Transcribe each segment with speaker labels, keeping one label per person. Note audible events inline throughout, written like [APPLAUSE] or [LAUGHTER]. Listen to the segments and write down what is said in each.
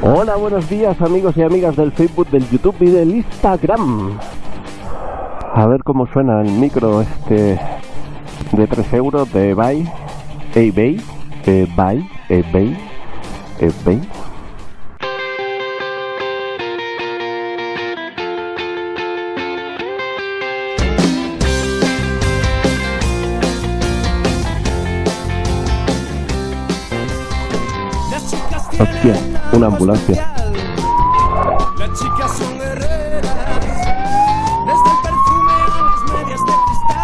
Speaker 1: Hola, buenos días amigos y amigas del Facebook, del YouTube y del Instagram. A ver cómo suena el micro este de 3 euros de Bay, eBay, eBay, eBay, eBay. Hostia, una ambulancia.
Speaker 2: Las chicas son guerreras, desde el perfume a las medias de cristal.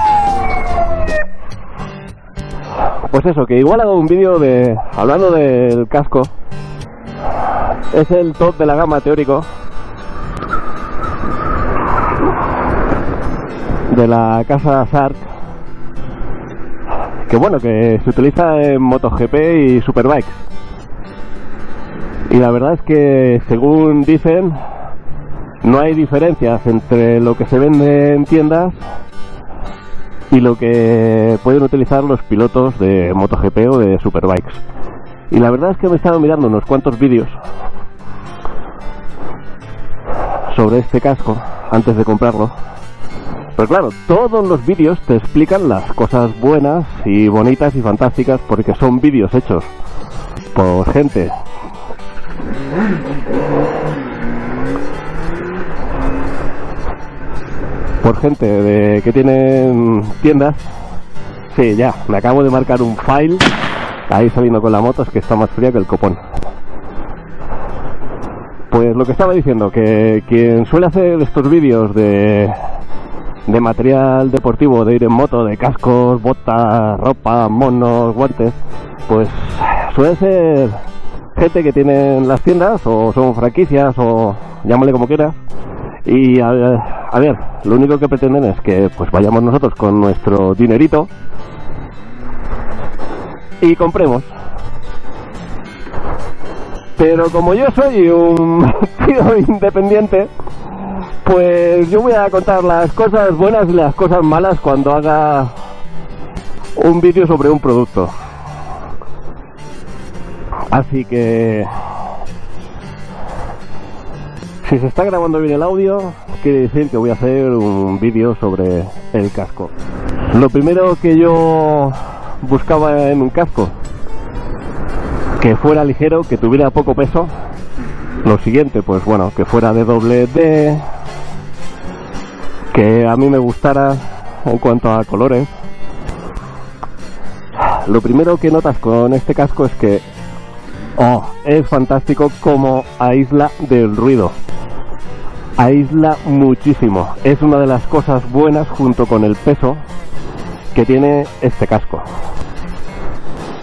Speaker 1: Pues eso, que igual hago un vídeo de. hablando del casco. Es el top de la gama teórico. De la casa Sark. Que bueno, que se utiliza en MotoGP y Superbikes. Y la verdad es que, según dicen, no hay diferencias entre lo que se vende en tiendas y lo que pueden utilizar los pilotos de MotoGP o de Superbikes. Y la verdad es que me he estado mirando unos cuantos vídeos sobre este casco antes de comprarlo. Pero claro, todos los vídeos te explican las cosas buenas y bonitas y fantásticas porque son vídeos hechos por gente por gente de, que tienen tiendas. Sí, ya, me acabo de marcar un file. Ahí saliendo con la moto, es que está más fría que el copón. Pues lo que estaba diciendo, que quien suele hacer estos vídeos de, de material deportivo, de ir en moto, de cascos, botas, ropa, monos, guantes, pues suele ser gente que tienen las tiendas o son franquicias o llámale como quieras y a, a, ver, lo único que pretenden es que pues vayamos nosotros con nuestro dinerito y compremos. Pero como yo soy un [LAUGHS] tío independiente, pues yo voy a contar las cosas buenas y las cosas malas cuando haga un vídeo sobre un producto. Así que si se está grabando bien el audio, quiere decir que voy a hacer un vídeo sobre el casco. Lo primero que yo buscaba en un casco, que fuera ligero, que tuviera poco peso. Lo siguiente, pues bueno, que fuera de doble D, que a mí me gustara en cuanto a colores. Lo primero que notas con este casco es que Oh, es fantástico como aísla del ruido. Aísla muchísimo. Es una de las cosas buenas junto con el peso que tiene este casco.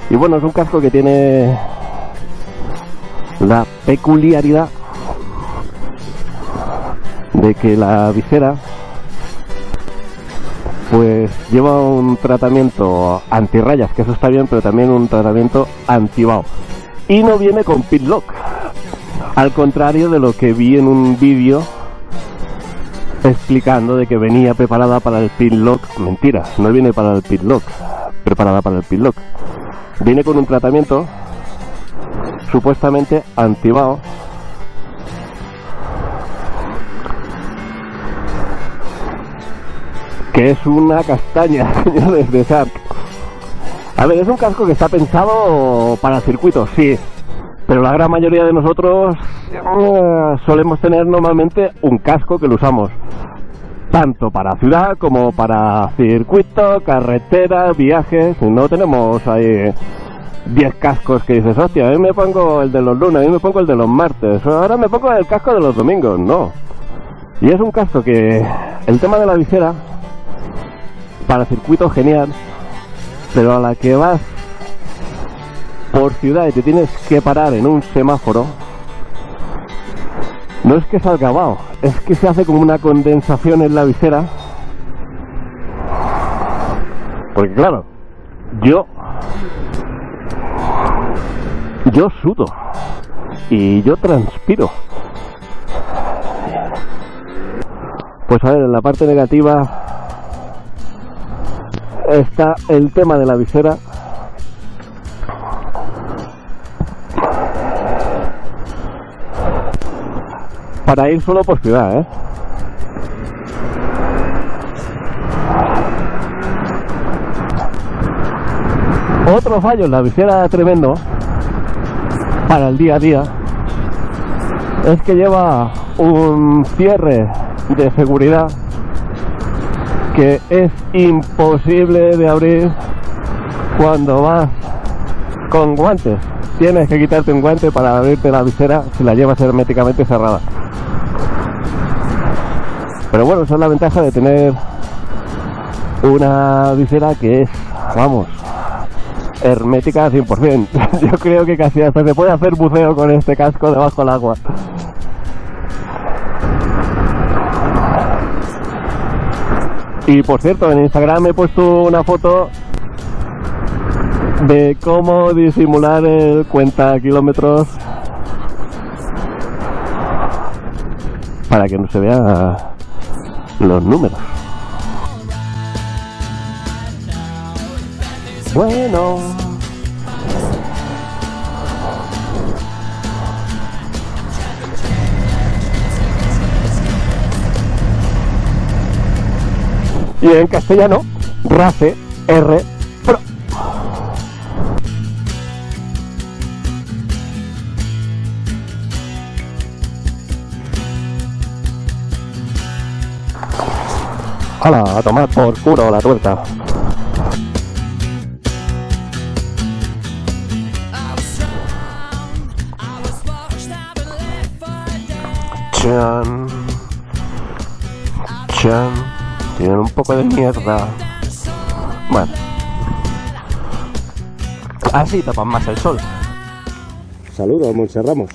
Speaker 1: Y bueno, es un casco que tiene la peculiaridad de que la visera pues lleva un tratamiento antirrayas, que eso está bien, pero también un tratamiento antibao y no viene con pit lock. Al contrario de lo que vi en un vídeo explicando de que venía preparada para el pit lock. Mentira, no viene para el pit lock, preparada para el pit lock. Viene con un tratamiento supuestamente antibao que es una castaña, [LAUGHS] señores de Shark. A ver, es un casco que está pensado para circuitos, sí. Pero la gran mayoría de nosotros uh, solemos tener normalmente un casco que lo usamos tanto para ciudad como para circuito, carretera, viajes. No tenemos ahí 10 cascos que dices, hostia, a mí me pongo el de los lunes, a mí me pongo el de los martes, ahora me pongo el casco de los domingos. No. Y es un casco que el tema de la visera para circuito genial pero a la que vas por ciudad y te tienes que parar en un semáforo, no es que salga vaho, es que se hace como una condensación en la visera. Porque claro, yo yo sudo y yo transpiro. Pues a ver, en la parte negativa está el tema de la visera para ir solo por ciudad, ¿eh? Otro fallo en la visera tremendo para el día a día es que lleva un cierre de seguridad que es imposible de abrir cuando vas con guantes. Tienes que quitarte un guante para abrirte la visera si la llevas herméticamente cerrada. Pero bueno, esa es la ventaja de tener una visera que es, vamos, hermética al [LAUGHS] 100%. Yo creo que casi hasta se puede hacer buceo con este casco debajo del agua. Y por cierto, en Instagram he puesto una foto de cómo disimular el cuenta kilómetros para que no se vean los números. Bueno. Y en castellano, RACE R Pro. ¡Hala! A tomar por culo la tuerta. Chan. Chan. Tienen un poco de mierda. Bueno. Así tapan más el sol. Saludos, Monse Ramos.